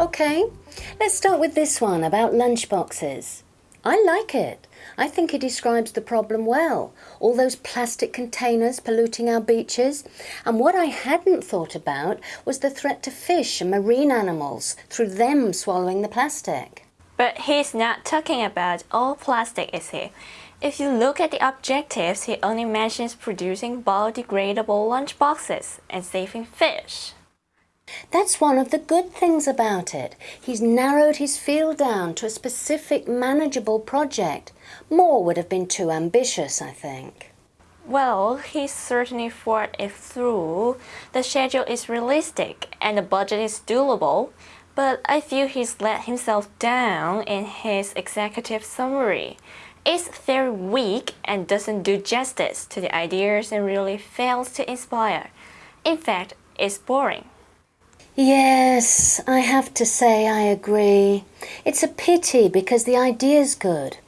Okay, let's start with this one about lunchboxes. I like it. I think it describes the problem well. All those plastic containers polluting our beaches. And what I hadn't thought about was the threat to fish and marine animals through them swallowing the plastic. But he's not talking about all plastic, is he? If you look at the objectives, he only mentions producing biodegradable lunchboxes and saving fish. That's one of the good things about it. He's narrowed his field down to a specific manageable project. More would have been too ambitious, I think. Well, he certainly thought it through. The schedule is realistic and the budget is doable, but I feel he's let himself down in his executive summary. It's very weak and doesn't do justice to the ideas and really fails to inspire. In fact, it's boring. Yes, I have to say I agree. It's a pity because the idea's good.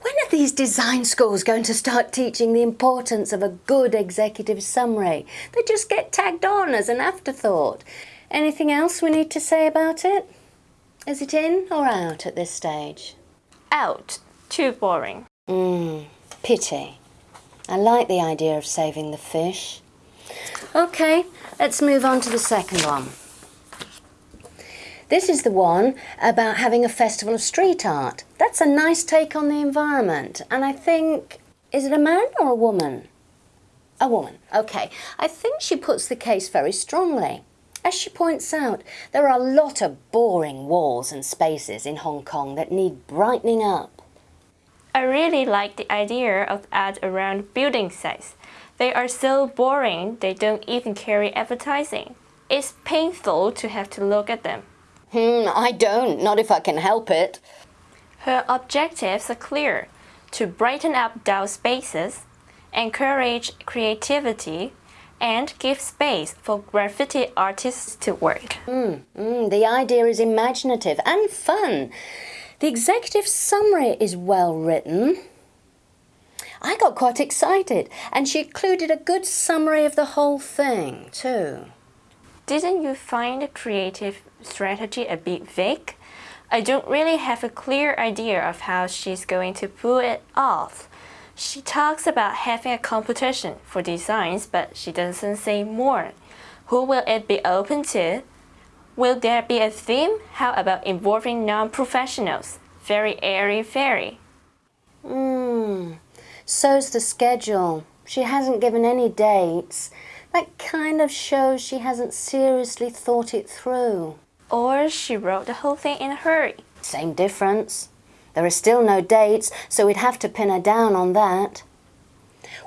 When are these design schools going to start teaching the importance of a good executive summary? They just get tagged on as an afterthought. Anything else we need to say about it? Is it in or out at this stage? Out. Too boring. Mmm, pity. I like the idea of saving the fish. Okay, let's move on to the second one. This is the one about having a festival of street art. That's a nice take on the environment. And I think, is it a man or a woman? A woman, okay. I think she puts the case very strongly. As she points out, there are a lot of boring walls and spaces in Hong Kong that need brightening up. I really like the idea of ads around building sites. They are so boring they don't even carry advertising. It's painful to have to look at them. Hmm, I don't, not if I can help it. Her objectives are clear, to brighten up dull spaces, encourage creativity, and give space for graffiti artists to work. Mm, mm, the idea is imaginative and fun. The executive summary is well written. I got quite excited and she included a good summary of the whole thing too. Didn't you find the creative strategy a bit vague? I don't really have a clear idea of how she's going to pull it off. She talks about having a competition for designs, but she doesn't say more. Who will it be open to? Will there be a theme? How about involving non-professionals? Very airy-fairy. Hmm, so's the schedule. She hasn't given any dates. That kind of shows she hasn't seriously thought it through. Or she wrote the whole thing in a hurry. Same difference. There are still no dates, so we'd have to pin her down on that.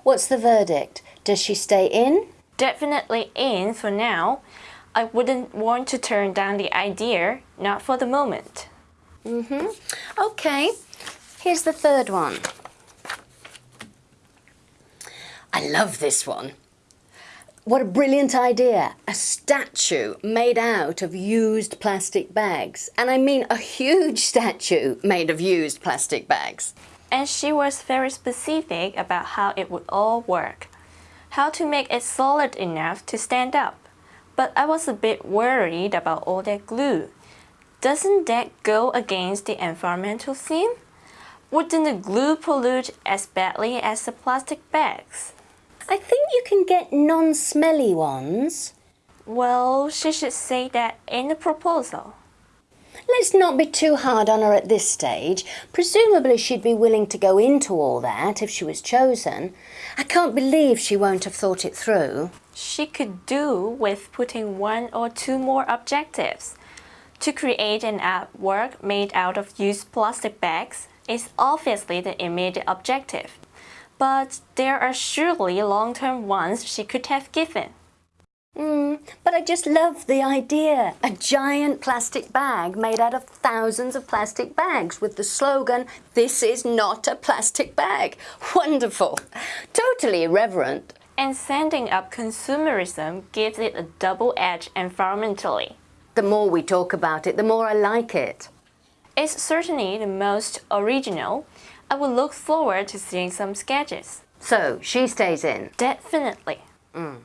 What's the verdict? Does she stay in? Definitely in for now. I wouldn't want to turn down the idea, not for the moment. Mm-hmm. Okay, here's the third one. I love this one. What a brilliant idea. A statue made out of used plastic bags. And I mean a huge statue made of used plastic bags. And she was very specific about how it would all work. How to make it solid enough to stand up. But I was a bit worried about all that glue. Doesn't that go against the environmental theme? Wouldn't the glue pollute as badly as the plastic bags? I think you can get non-smelly ones. Well, she should say that in the proposal. Let's not be too hard on her at this stage. Presumably she'd be willing to go into all that if she was chosen. I can't believe she won't have thought it through. She could do with putting one or two more objectives. To create an artwork made out of used plastic bags is obviously the immediate objective but there are surely long-term ones she could have given. Mm, but I just love the idea. A giant plastic bag made out of thousands of plastic bags with the slogan, this is not a plastic bag. Wonderful. Totally irreverent. And sending up consumerism gives it a double edge environmentally. The more we talk about it, the more I like it. It's certainly the most original, I will look forward to seeing some sketches. So, she stays in? Definitely. Mm.